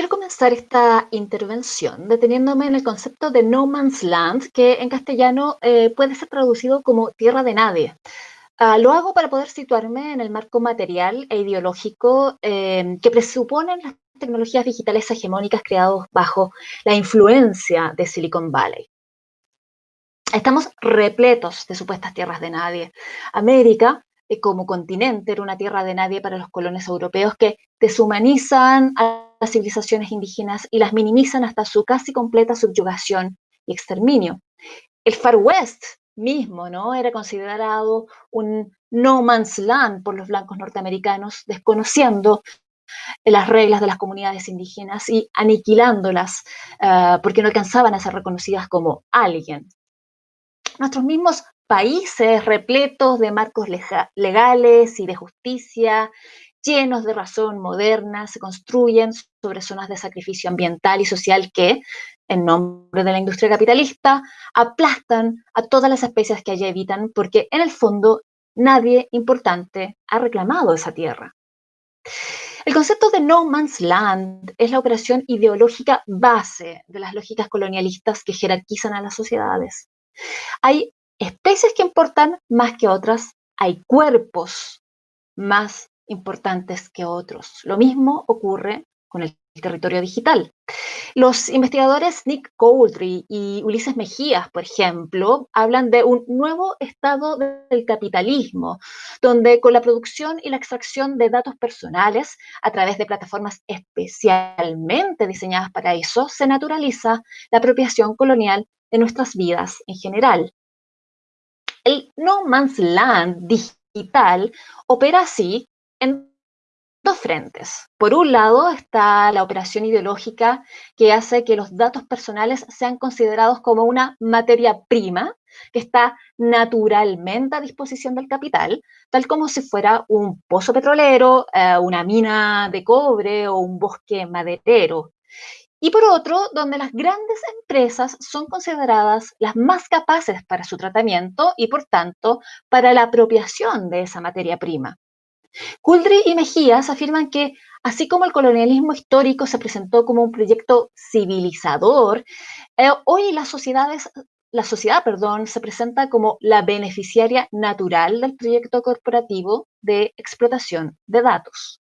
Quiero comenzar esta intervención deteniéndome en el concepto de no man's land, que en castellano eh, puede ser traducido como tierra de nadie. Uh, lo hago para poder situarme en el marco material e ideológico eh, que presuponen las tecnologías digitales hegemónicas creadas bajo la influencia de Silicon Valley. Estamos repletos de supuestas tierras de nadie. América, eh, como continente, era una tierra de nadie para los colones europeos que deshumanizan a las civilizaciones indígenas y las minimizan hasta su casi completa subyugación y exterminio. El Far West mismo, ¿no? Era considerado un no man's land por los blancos norteamericanos, desconociendo las reglas de las comunidades indígenas y aniquilándolas uh, porque no alcanzaban a ser reconocidas como alguien. Nuestros mismos países repletos de marcos legales y de justicia, llenos de razón moderna, se construyen sobre zonas de sacrificio ambiental y social que, en nombre de la industria capitalista, aplastan a todas las especies que allí habitan porque, en el fondo, nadie importante ha reclamado esa tierra. El concepto de no man's land es la operación ideológica base de las lógicas colonialistas que jerarquizan a las sociedades. Hay especies que importan más que otras, hay cuerpos más importantes que otros. Lo mismo ocurre con el territorio digital. Los investigadores Nick Couldry y Ulises Mejías, por ejemplo, hablan de un nuevo estado del capitalismo, donde con la producción y la extracción de datos personales a través de plataformas especialmente diseñadas para eso, se naturaliza la apropiación colonial de nuestras vidas en general. El No Man's Land digital opera así en dos frentes. Por un lado está la operación ideológica que hace que los datos personales sean considerados como una materia prima que está naturalmente a disposición del capital, tal como si fuera un pozo petrolero, eh, una mina de cobre o un bosque maderero. Y por otro, donde las grandes empresas son consideradas las más capaces para su tratamiento y, por tanto, para la apropiación de esa materia prima. Couldry y Mejías afirman que, así como el colonialismo histórico se presentó como un proyecto civilizador, eh, hoy las sociedades, la sociedad perdón, se presenta como la beneficiaria natural del proyecto corporativo de explotación de datos.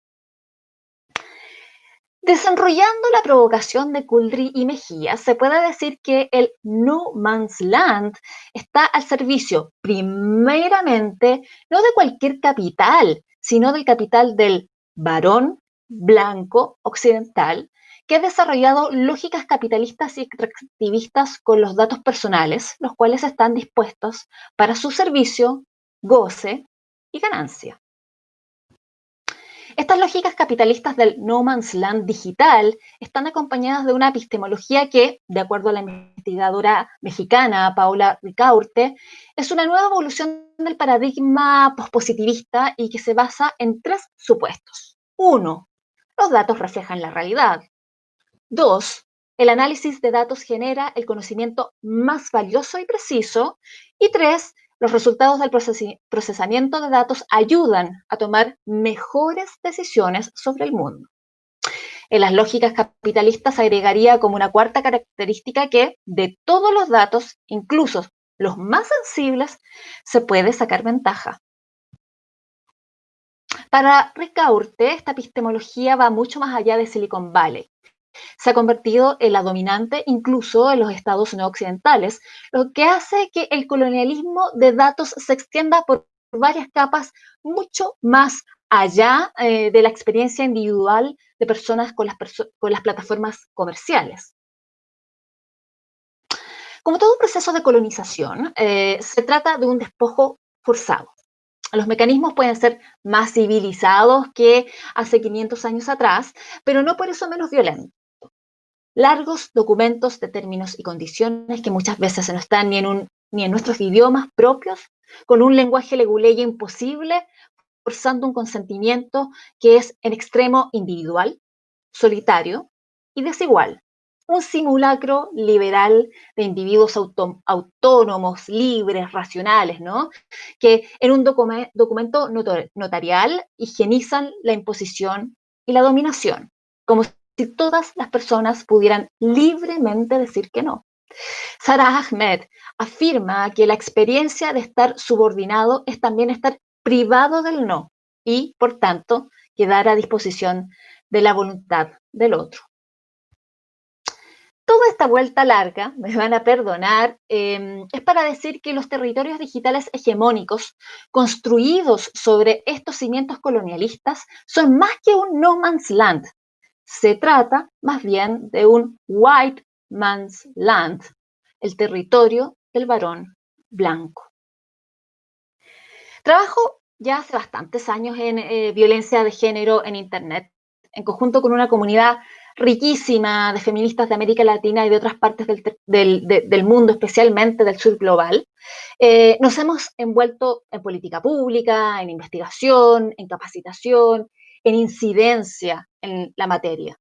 Desenrollando la provocación de Couldry y Mejías, se puede decir que el No Man's Land está al servicio, primeramente, no de cualquier capital, sino del capital del varón blanco occidental que ha desarrollado lógicas capitalistas y extractivistas con los datos personales, los cuales están dispuestos para su servicio, goce y ganancia. Estas lógicas capitalistas del no man's land digital están acompañadas de una epistemología que, de acuerdo a la investigadora mexicana Paula Ricaurte, es una nueva evolución del paradigma pospositivista y que se basa en tres supuestos. Uno, los datos reflejan la realidad. Dos, el análisis de datos genera el conocimiento más valioso y preciso. Y tres, los resultados del procesamiento de datos ayudan a tomar mejores decisiones sobre el mundo. En las lógicas capitalistas agregaría como una cuarta característica que de todos los datos, incluso los más sensibles, se puede sacar ventaja. Para Ricaurte, esta epistemología va mucho más allá de Silicon Valley se ha convertido en la dominante incluso en los estados no occidentales, lo que hace que el colonialismo de datos se extienda por varias capas mucho más allá eh, de la experiencia individual de personas con las, plataformas comerciales. Como todo proceso de colonización, eh, se trata de un despojo forzado. Los mecanismos pueden ser más civilizados que hace 500 años atrás, pero no por eso menos violentos largos documentos de términos y condiciones que muchas veces no están ni en, un, ni en nuestros idiomas propios, con un lenguaje leguleyo imposible, forzando un consentimiento que es en extremo individual, solitario y desigual. Un simulacro liberal de individuos autónomos, libres, racionales, ¿no? Que en un documento notarial higienizan la imposición y la dominación, como si todas las personas pudieran libremente decir que no. Sarah Ahmed afirma que la experiencia de estar subordinado es también estar privado del no y, por tanto, quedar a disposición de la voluntad del otro. Toda esta vuelta larga, me van a perdonar, em, es para decir que los territorios digitales hegemónicos construidos sobre estos cimientos colonialistas son más que un no man's land. Se trata más bien de un white man's land, el territorio del varón blanco. Trabajo ya hace bastantes años en eh, violencia de género en Internet, en conjunto con una comunidad riquísima de feministas de América Latina y de otras partes del, mundo, especialmente del sur global. Eh, nos hemos envuelto en política pública, en investigación, en capacitación, en incidencia en la materia.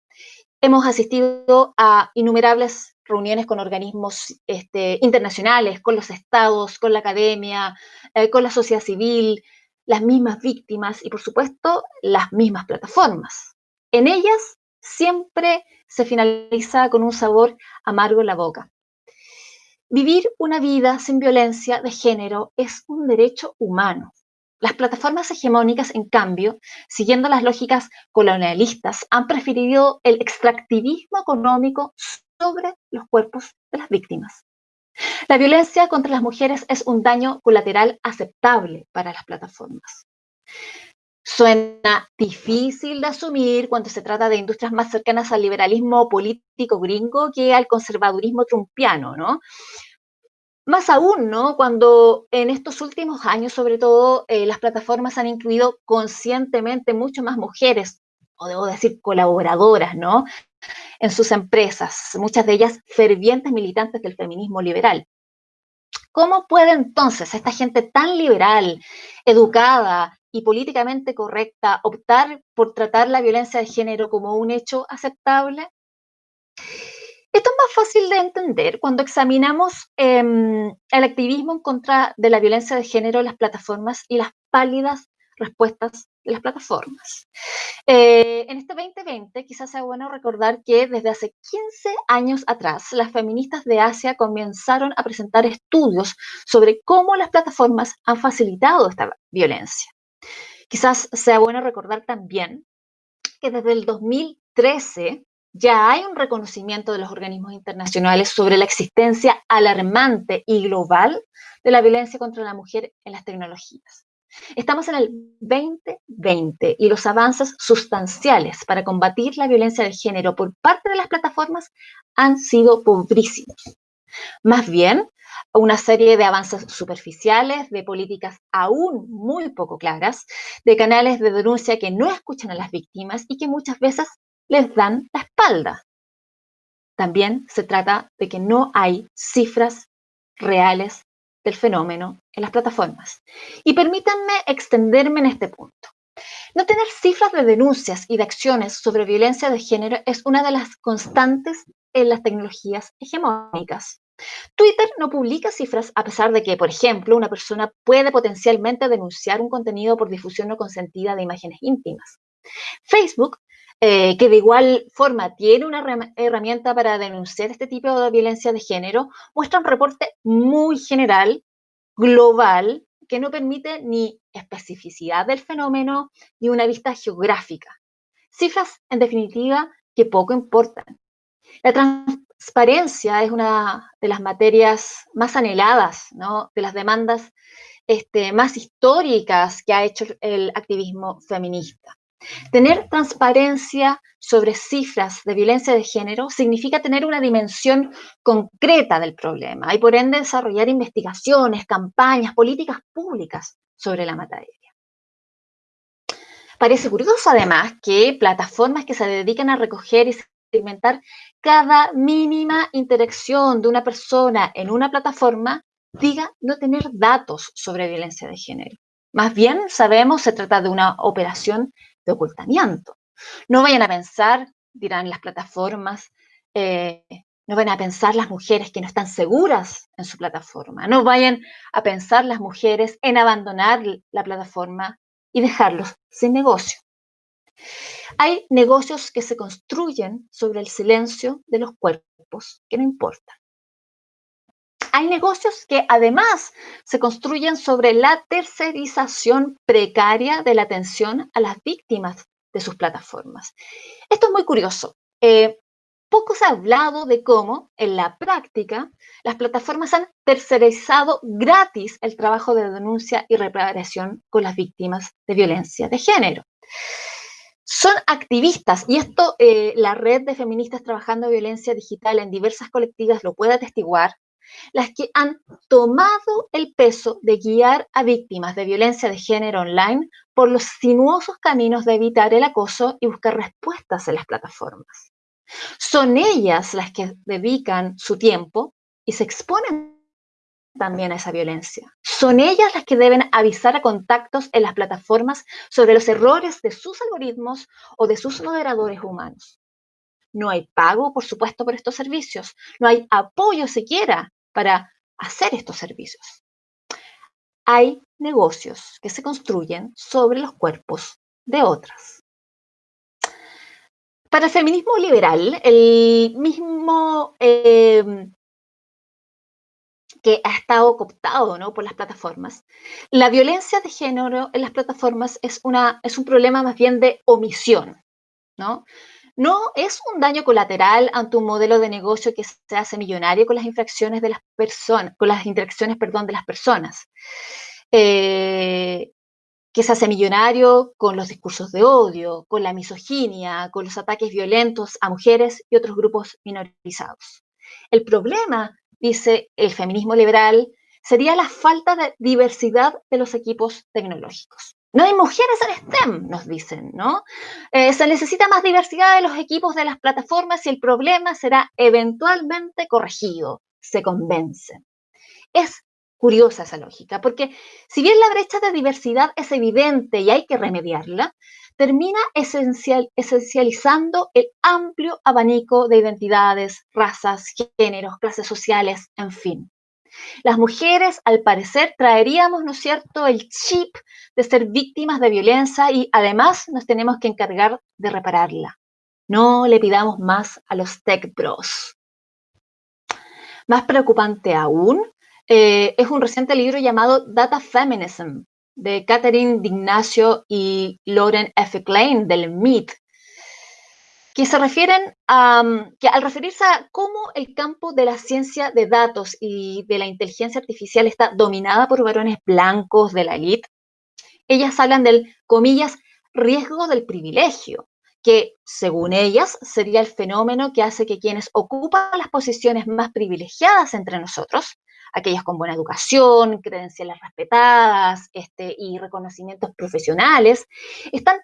Hemos asistido a innumerables reuniones con organismos este, internacionales, con los estados, con la academia, eh, con la sociedad civil, las mismas víctimas y, por supuesto, las mismas plataformas. En ellas siempre se finaliza con un sabor amargo en la boca. Vivir una vida sin violencia de género es un derecho humano. Las plataformas hegemónicas, en cambio, siguiendo las lógicas colonialistas, han preferido el extractivismo económico sobre los cuerpos de las víctimas. La violencia contra las mujeres es un daño colateral aceptable para las plataformas. Suena difícil de asumir cuando se trata de industrias más cercanas al liberalismo político gringo que al conservadurismo trumpiano, ¿no? Más aún, ¿no? Cuando en estos últimos años, sobre todo, eh, las plataformas han incluido conscientemente mucho más mujeres, o debo decir colaboradoras, ¿no? En sus empresas, muchas de ellas fervientes militantes del feminismo liberal. ¿Cómo puede entonces esta gente tan liberal, educada y políticamente correcta optar por tratar la violencia de género como un hecho aceptable? Esto es más fácil de entender cuando examinamos em, el activismo en contra de la violencia de género en las plataformas y las pálidas respuestas de las plataformas. Eh, en este 2020 quizás sea bueno recordar que desde hace 15 años atrás las feministas de Asia comenzaron a presentar estudios sobre cómo las plataformas han facilitado esta violencia. Quizás sea bueno recordar también que desde el 2013 ya hay un reconocimiento de los organismos internacionales sobre la existencia alarmante y global de la violencia contra la mujer en las tecnologías. Estamos en el 2020 y los avances sustanciales para combatir la violencia de género por parte de las plataformas han sido pobrísimos. Más bien, una serie de avances superficiales, de políticas aún muy poco claras, de canales de denuncia que no escuchan a las víctimas y que muchas veces les dan la espalda. También se trata de que no hay cifras reales del fenómeno en las plataformas. Y permítanme extenderme en este punto. No tener cifras de denuncias y de acciones sobre violencia de género es una de las constantes en las tecnologías hegemónicas. Twitter no publica cifras a pesar de que, por ejemplo, una persona puede potencialmente denunciar un contenido por difusión no consentida de imágenes íntimas. Facebook eh, que de igual forma tiene una herramienta para denunciar este tipo de violencia de género, muestra un reporte muy general, global, que no permite ni especificidad del fenómeno ni una vista geográfica. Cifras, en definitiva, que poco importan. La transparencia es una de las materias más anheladas, ¿no? de las demandas este, más históricas que ha hecho el activismo feminista. Tener transparencia sobre cifras de violencia de género significa tener una dimensión concreta del problema y por ende desarrollar investigaciones, campañas, políticas públicas sobre la materia. Parece curioso además que plataformas que se dedican a recoger y segmentar cada mínima interacción de una persona en una plataforma diga no tener datos sobre violencia de género. Más bien, sabemos, se trata de una operación de ocultamiento. No vayan a pensar, dirán las plataformas, eh, no vayan a pensar las mujeres que no están seguras en su plataforma. No vayan a pensar las mujeres en abandonar la plataforma y dejarlos sin negocio. Hay negocios que se construyen sobre el silencio de los cuerpos que no importan. Hay negocios que además se construyen sobre la tercerización precaria de la atención a las víctimas de sus plataformas. Esto es muy curioso. Eh, poco se ha hablado de cómo, en la práctica, las plataformas han tercerizado gratis el trabajo de denuncia y reparación con las víctimas de violencia de género. Son activistas, y esto eh, la red de feministas trabajando violencia digital en diversas colectivas lo puede atestiguar, las que han tomado el peso de guiar a víctimas de violencia de género online por los sinuosos caminos de evitar el acoso y buscar respuestas en las plataformas. Son ellas las que dedican su tiempo y se exponen también a esa violencia. Son ellas las que deben avisar a contactos en las plataformas sobre los errores de sus algoritmos o de sus moderadores humanos. No hay pago, por supuesto, por estos servicios. No hay apoyo siquiera para hacer estos servicios. Hay negocios que se construyen sobre los cuerpos de otras. Para el feminismo liberal, el mismo eh, que ha estado cooptado ¿no? por las plataformas, la violencia de género en las plataformas es, una, es un problema más bien de omisión. ¿no? No es un daño colateral ante un modelo de negocio que se hace millonario con las infracciones de las personas, con las interacciones, perdón, de las personas. Eh, que se hace millonario con los discursos de odio, con la misoginia, con los ataques violentos a mujeres y otros grupos minorizados. El problema, dice el feminismo liberal, sería la falta de diversidad de los equipos tecnológicos. No hay mujeres en STEM, nos dicen, ¿no? Eh, se necesita más diversidad de los equipos de las plataformas y el problema será eventualmente corregido, se convencen. Es curiosa esa lógica, porque si bien la brecha de diversidad es evidente y hay que remediarla, termina esencial, esencializando el amplio abanico de identidades, razas, géneros, clases sociales, en fin. Las mujeres, al parecer, traeríamos, ¿no es cierto?, el chip de ser víctimas de violencia y además nos tenemos que encargar de repararla. No le pidamos más a los tech bros. Más preocupante aún, eh, es un reciente libro llamado Data Feminism, de Catherine D'Ignacio y Lauren F. Klein del MIT, que se refieren a, que al referirse a cómo el campo de la ciencia de datos y de la inteligencia artificial está dominada por varones blancos de la élite, ellas hablan del, comillas, riesgo del privilegio, que según ellas sería el fenómeno que hace que quienes ocupan las posiciones más privilegiadas entre nosotros, aquellas con buena educación, credenciales respetadas este, y reconocimientos profesionales, están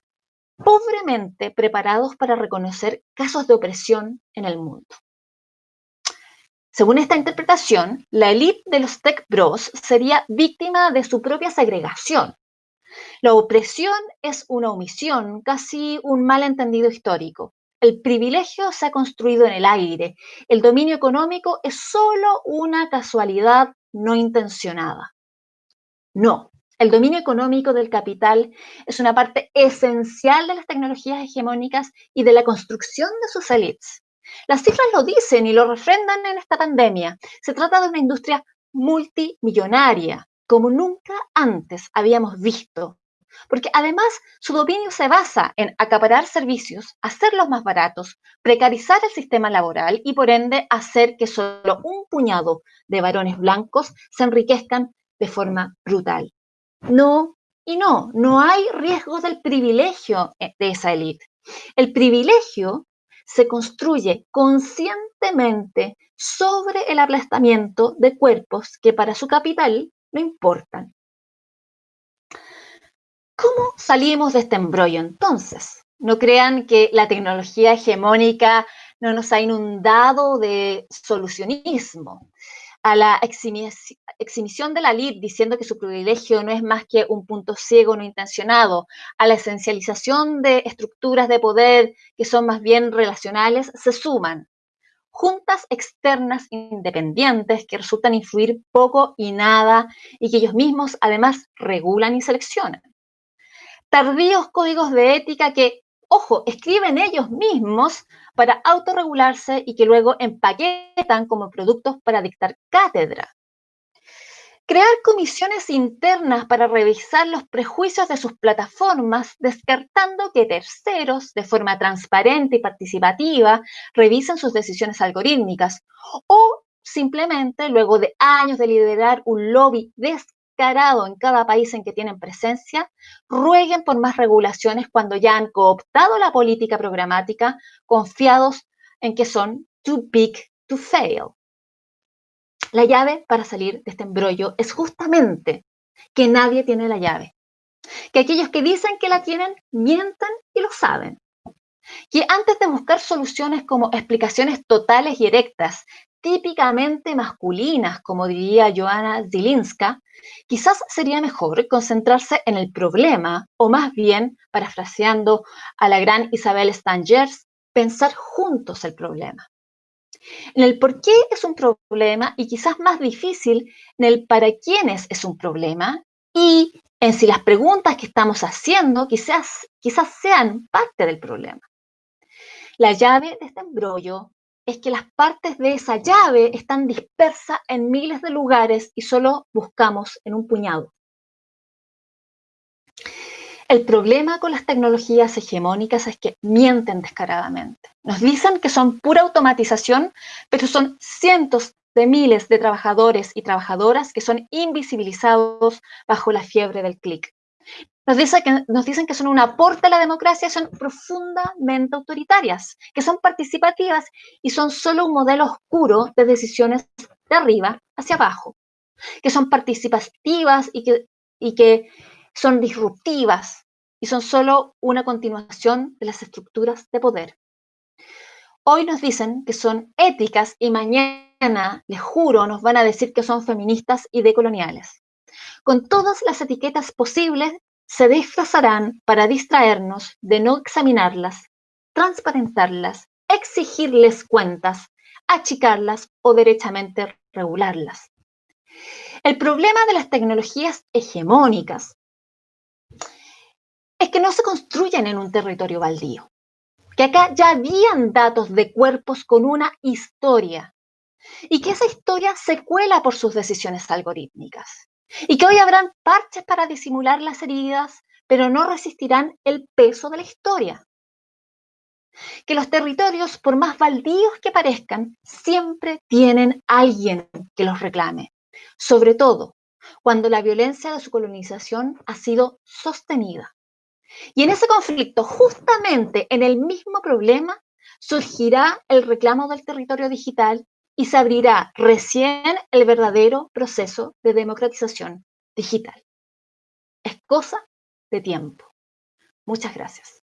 pobremente preparados para reconocer casos de opresión en el mundo. Según esta interpretación, la élite de los tech bros sería víctima de su propia segregación. La opresión es una omisión, casi un malentendido histórico. El privilegio se ha construido en el aire. El dominio económico es solo una casualidad no intencionada. No, el dominio económico del capital es una parte esencial de las tecnologías hegemónicas y de la construcción de sus élites. Las cifras lo dicen y lo refrendan en esta pandemia. Se trata de una industria multimillonaria, como nunca antes habíamos visto, porque además su dominio se basa en acaparar servicios, hacerlos más baratos, precarizar el sistema laboral y por ende hacer que solo un puñado de varones blancos se enriquezcan de forma brutal. No y no, no hay riesgo del privilegio eh, de esa élite. El privilegio se construye conscientemente sobre el aplastamiento de cuerpos que para su capital no importan. ¿Cómo salimos de este embrollo entonces? No crean que la tecnología hegemónica no nos ha inundado de solucionismo a la exhibición de la LID diciendo que su privilegio no es más que un punto ciego no intencionado, a la esencialización de estructuras de poder que son más bien relacionales, se suman juntas externas independientes que resultan influir poco y nada y que ellos mismos además regulan y seleccionan. Tardíos códigos de ética que ojo, escriben ellos mismos para autorregularse y que luego empaquetan como productos para dictar cátedra. Crear comisiones internas para revisar los prejuicios de sus plataformas, descartando que terceros, de forma transparente y participativa, revisen sus decisiones algorítmicas. O simplemente, luego de años de liderar un lobby descarado en cada país en que tienen presencia, rueguen por más regulaciones cuando ya han cooptado la política programática, confiados en que son too big to fail. La llave para salir de este embrollo es justamente que nadie tiene la llave. Que aquellos que dicen que la tienen mientan y lo saben. Que antes de buscar soluciones como explicaciones totales y erectas, típicamente masculinas, como diría Joana Zilinska, quizás sería mejor concentrarse en el problema, o más bien, parafraseando a la gran Isabel Stangers, pensar juntos el problema en el por qué es un problema y quizás más difícil en el para quiénes es un problema y en si las preguntas que estamos haciendo quizás, quizás sean parte del problema. La llave de este embrollo es que las partes de esa llave están dispersas en miles de lugares y solo buscamos en un puñado. El problema con las tecnologías hegemónicas es que mienten descaradamente. Nos dicen que son pura automatización, pero son cientos de miles de trabajadores y trabajadoras que son invisibilizados bajo la fiebre del clic. Nos, que, nos dicen que son un aporte a la democracia, son profundamente autoritarias, que son participativas y son solo un modelo oscuro de decisiones de arriba hacia abajo, que son participativas y que, y que son disruptivas y son solo una continuación de las estructuras de poder. Hoy nos dicen que son éticas y mañana, les juro, nos van a decir que son feministas y decoloniales. Con todas las etiquetas posibles, se disfrazarán para distraernos de no examinarlas, transparentarlas, exigirles cuentas, achicarlas o derechamente regularlas. El problema de las tecnologías hegemónicas es que no se construyen en un territorio baldío, que acá ya habían datos de cuerpos con una historia y que esa historia se cuela por sus decisiones algorítmicas y que hoy habrán parches para disimular las heridas, pero no resistirán el peso de la historia. Que los territorios, por más baldíos que parezcan, siempre tienen alguien que los reclame, sobre todo cuando la violencia de su colonización ha sido sostenida. Y en ese conflicto, justamente en el mismo problema, surgirá el reclamo del territorio digital y se abrirá recién el verdadero proceso de democratización digital. Es cosa de tiempo. Muchas gracias.